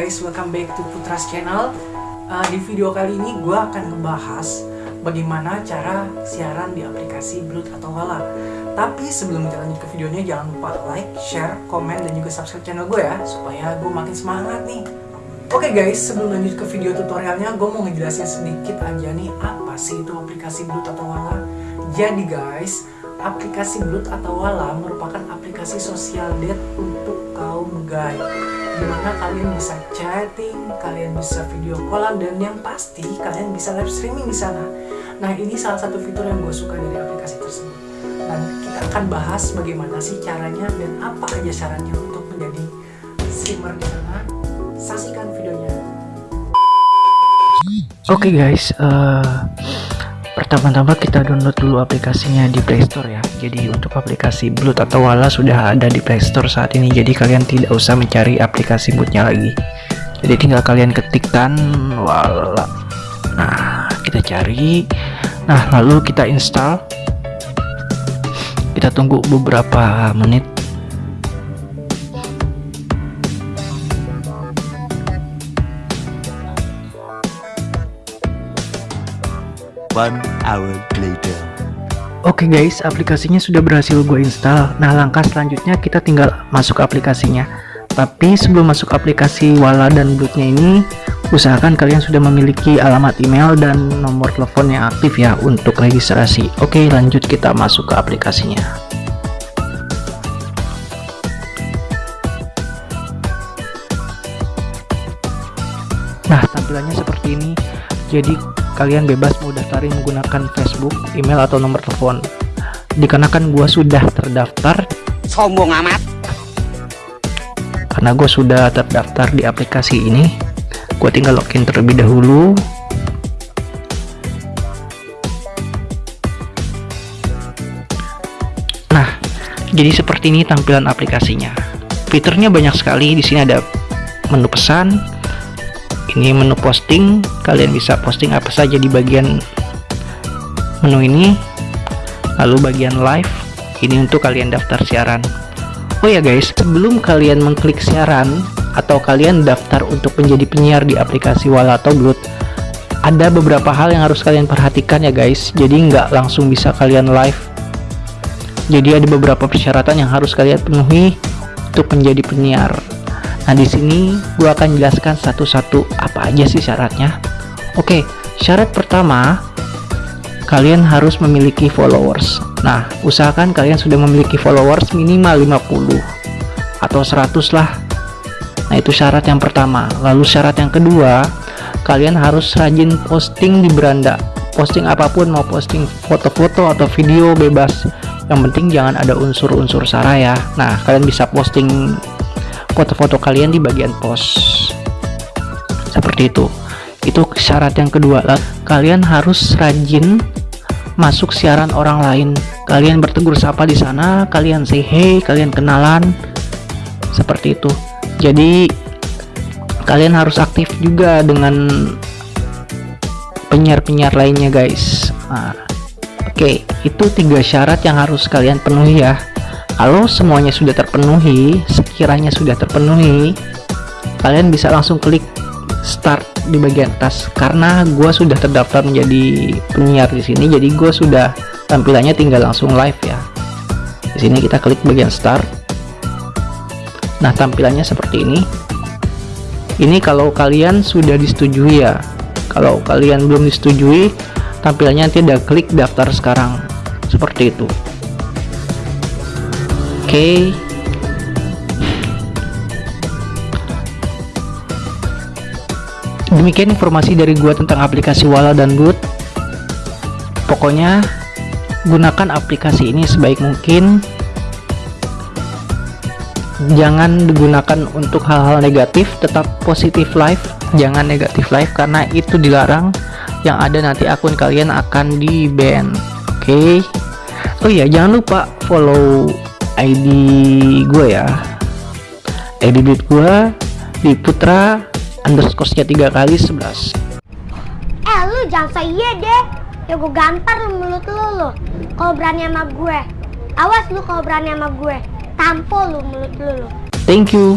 Guys, welcome back to Putras Channel. Uh, Di video kali ini gue akan ngebahas Bagaimana cara siaran di aplikasi Blood atau Wala. Tapi sebelum kita lanjut ke videonya Jangan lupa like, share, komen, dan juga subscribe channel gue ya Supaya gue makin semangat nih. Oke okay guys, sebelum lanjut ke video tutorialnya Gue mau ngejelasin sedikit aja nih Apa sih itu aplikasi Blood atau Wala. Jadi guys, aplikasi Blood atau Wala merupakan aplikasi sosial date untuk kaum gay di mana kalian bisa chatting, kalian bisa video callan dan yang pasti kalian bisa live streaming di sana. Nah ini salah satu fitur yang gue suka dari aplikasi tersebut. Dan kita akan bahas bagaimana sih caranya dan apa aja syaratnya untuk menjadi streamer di sana. Saksikan videonya. Oke okay guys, uh, Pertama-tama kita download dulu aplikasinya di Play Store ya. Jadi untuk aplikasi Blood atau Wala sudah ada di Play Store saat ini. Jadi kalian tidak usah mencari aplikasi bootnya lagi. Jadi tinggal kalian ketikkan Wala. Nah, kita cari. Nah, lalu kita install. Kita tunggu beberapa menit One hour later. Oke okay guys, aplikasinya sudah berhasil gue install. Nah, langkah selanjutnya kita tinggal masuk aplikasinya. Tapi sebelum masuk aplikasi Wala dan Bloodnya ini, usahakan kalian sudah memiliki alamat email dan nomor telepon yang aktif ya untuk registrasi. Oke, lanjut kita masuk ke aplikasinya. Nah, tampilannya seperti ini. Jadi kalian bebas mau daftarin menggunakan Facebook, email atau nomor telepon. Dikarenakan gua sudah terdaftar, sombong amat. Karena gue sudah terdaftar di aplikasi ini, gue tinggal login terlebih dahulu. Nah, jadi seperti ini tampilan aplikasinya. Fiturnya banyak sekali. Di sini ada menu pesan, ini menu posting. Kalian bisa posting apa saja di bagian menu ini. Lalu bagian live. Ini untuk kalian daftar siaran. Oh ya guys. Sebelum kalian mengklik siaran atau kalian daftar untuk menjadi penyiar di aplikasi Wala atau Blood ada beberapa hal yang harus kalian perhatikan ya guys. Jadi nggak langsung bisa kalian live. Jadi ada beberapa persyaratan yang harus kalian penuhi untuk menjadi penyiar Nah, di sini gue akan jelaskan satu-satu apa aja sih syaratnya. Oke, syarat pertama, kalian harus memiliki followers. Nah, usahakan kalian sudah memiliki followers minimal 50 atau 100 lah. Nah, itu syarat yang pertama. Lalu syarat yang kedua, kalian harus rajin posting di beranda. Posting apa pun, mau posting foto-foto atau video bebas. Yang penting jangan ada unsur-unsur sara ya. Nah, kalian bisa posting foto-foto kalian di bagian post seperti itu. Itu syarat yang kedua. Lah kalian harus rajin masuk siaran orang lain. Kalian bertegur sapa di sana kalian say hey kalian kenalan. Seperti itu. Jadi kalian harus aktif juga dengan penyiar-penyiar lainnya guys. Nah, oke. Okay, itu tiga syarat yang harus kalian penuhi ya kalau semuanya sudah terpenuhi sekiranya sudah terpenuhi kalian bisa langsung klik start di bagian atas. Karena gue sudah terdaftar menjadi penyiar di sini jadi gue sudah tampilannya tinggal langsung live ya. Di sini kita klik bagian start. Nah tampilannya seperti ini. Ini kalau kalian sudah disetujui ya. Kalau kalian belum disetujui tampilannya tidak klik daftar sekarang. Seperti itu okay. demikian informasi dari gua tentang aplikasi Wala dan Good. Pokoknya gunakan aplikasi ini sebaik mungkin. Jangan digunakan untuk hal-hal negatif tetap positif live jangan negatif live karena itu dilarang. Yang ada nanti akun kalian akan di ban oke. Okay? oh iya jangan lupa follow ID gue ya. ID duit gue di putra underscore nya tiga kali 11 eh lu jangan saya deh. Ya gue gampar lu mulut lu lu. Kalau berani sama gue. Awas lu kalau berani sama gue. Tampol lu mulut lu, lu. thank you